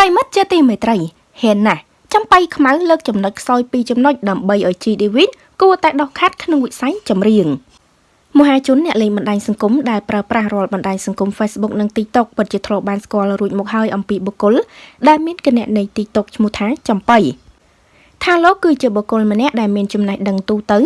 ប្រិមិត្តជាទីមេត្រីហ៊ានណាស់ចំបៃខ្មៅលើកចំណុចខ្សោយពីរចំណុចដើម្បីឲ្យ G David គួរតែដោះខាត់ក្នុងវិស័យចម្រៀងមហាជនអ្នកលេងបណ្ដាញសង្គមដែលប្រើប្រាស់រាល់បណ្ដាញសង្គម Facebook និង TikTok ពិតជាធ្លាប់បានស្គាល់រួចមកហើយអំពីបុគ្គលដែលមានគណនី TikTok ឈ្មោះថាចំបៃថាលោកគឺជាបុគ្គលម្នាក់ដែលមានចំណេះដឹងទូទៅ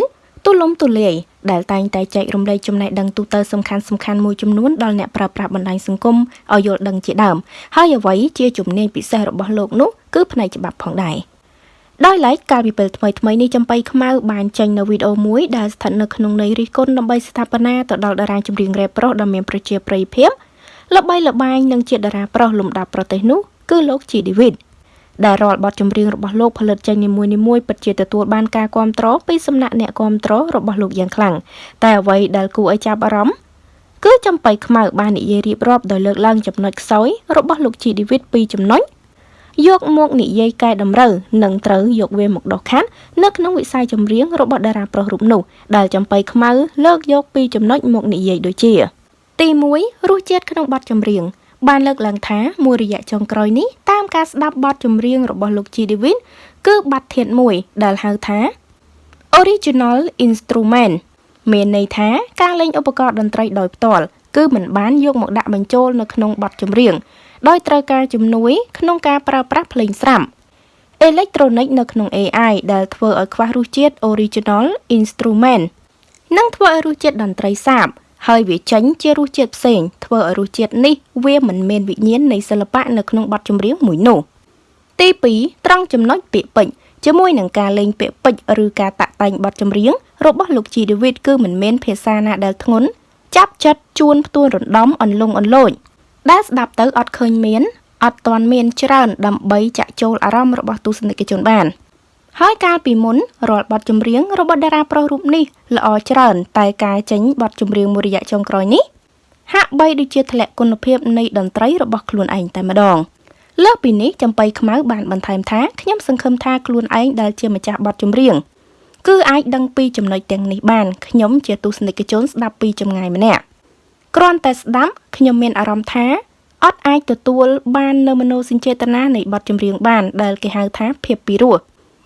ទូលំទូលាយដែលតែងតែចែករំលែកចំណេះដឹងទូទៅសំខាន់សំខាន់មួយចំនួនដល់អ្នកប្រើប្រាស់បណ្ដាញសង្គមឲ្យយល់ដឹងជាដើមហើយអ្វីជាជំនាញពិសេសរបស់លោកនោះគឺផ្នែកច្បាប់ផងដែរដោយឡែកកាលពីពេលថ្មីថ្មីនេះចំបៃខ្មៅបានចេញនៅវីដេអូមួយដែលស្ថិតនៅក្នុងន័យរិះគន់ដើម្បីស្ថាបនាទៅដល់តារាចម្រៀងរ៉េបប្រុសដ៏មានប្រជាប្រិយភាពល្បីល្បាញនិងជាតារាប្រុសលំដាប់ប្រទេសនោះគឺលោកជីឌីវីត ដែលរាល់បទចម្រៀងរបស់លោកផលិតចេញនីមួយៗពិតជាទទួលបានការគាំទ្រពីសំណាក់អ្នកគាំទ្ររបស់លោកយ៉ាងខ្លាំងតែអ្វីដែលគួរឲ្យចាប់អារម្មណ៍គឺចំបៃខ្មៅបាននិយាយរៀបរាប់ដោយលើកឡើងចំណុចខ្សោយរបស់លោកជីឌីវីតពីរចំណុចយកមកនិយាយកែតម្រូវនិងត្រូវយកវាមកដោះខាត់នៅក្នុងវិស័យចម្រៀងរបស់តារាប្រុសរូបនោះដែលចំបៃខ្មៅលើកយកពីរចំណុចមកនិយាយដូចជា ទី1រសជាតិក្នុងបទចម្រៀង បានលើកឡើងថាមួយរយៈចុងក្រោយនេះតាមការស្ដាប់បទចម្រៀងរបស់លោក G Divine គឺបទធាតុមួយដែលហៅថា Original Instrument មានន័យថាការលេងឧបករណ៍តន្ត្រីដោយផ្ទាល់គឺមិនបានយកមកដាក់បញ្ចូលនៅក្នុងបទចម្រៀងដោយត្រូវការជំនួយក្នុងការប្រើប្រាស់ភ្លេងស្រាប់អេឡិចត្រូនិកនៅក្នុង AI ដែលធ្វើឲ្យខ្វះរសជាតិ Original Instrument និងធ្វើឲ្យរសជាតិតន្ត្រីសាប ហើយវាចេញជារសជាតិផ្សេងធ្វើឲ្យរសជាតិនេះវាមិនមានវិញ្ញាណនៃសិល្បៈនៅក្នុងបទចម្រៀងមួយនោះទី2ត្រង់ចំណុចពាក្យពេចន៍ជាមួយនឹងការលេងពាក្យពេចន៍ឬការតាក់តែងបទចម្រៀងរបស់លោកជីដេវីតគឺមិនមានភាសាណាដែលធ្ងន់ចាប់ចិត្តជួនផ្ទួនរំដំអន្លង់អន្លោចដែលស្ដាប់ទៅអត់ឃើញមានអត់ទាន់មានច្រើនដើម្បីចាក់ចូលអារម្មណ៍របស់ទស្សនិកជនបាន។ ហើយកាលពីមុនរាល់បទចម្រៀងរបស់តារាប្រុសរូបនេះល្អច្រើន តែការចេញបទចម្រៀងមួយរយៈចុងក្រោយនេះហាក់បីដូចជាធ្លាក់គុណភាពនៃតន្ត្រីរបស់ខ្លួនឯងតែម្ដងលើសពីនេះចំបៃខ្មៅបានបន្ថែមថាខ្ញុំសង្ឃឹមថាខ្លួនឯងដែលជាម្ចាស់បទចម្រៀងគឺអាចដឹងពីចំណុចទាំងនេះបានខ្ញុំជាទស្សនិកជនស្ដាប់ពីចម្ងាយម្នាក់គ្រាន់តែស្ដាប់ខ្ញុំមានអារម្មណ៍ថាអត់អាចទទួលបាននៅមនោសញ្ចេតនានៃបទចម្រៀងបានដែលគេហៅថាភាពពីរោះ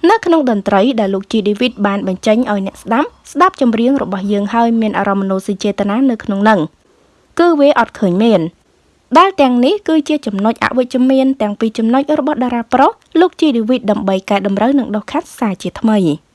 នៅក្នុងតន្ត្រីដែលលោក G David បានបញ្ចេញឲ្យអ្នកស្ដាប់ស្ដាប់ចម្រៀងរបស់យើងហើយមានអារម្មណ៍មនោសញ្ចេតនានៅក្នុងនឹងគឺវាអត់ឃើញមានដែលទាំងនេះគឺជាចំណុចអវិជ្ជមានទាំងពីរចំណុចរបស់តារាប្រុសលោក G David ដើម្បីកែតម្រូវនិងដោះខាត់សារជាថ្មី។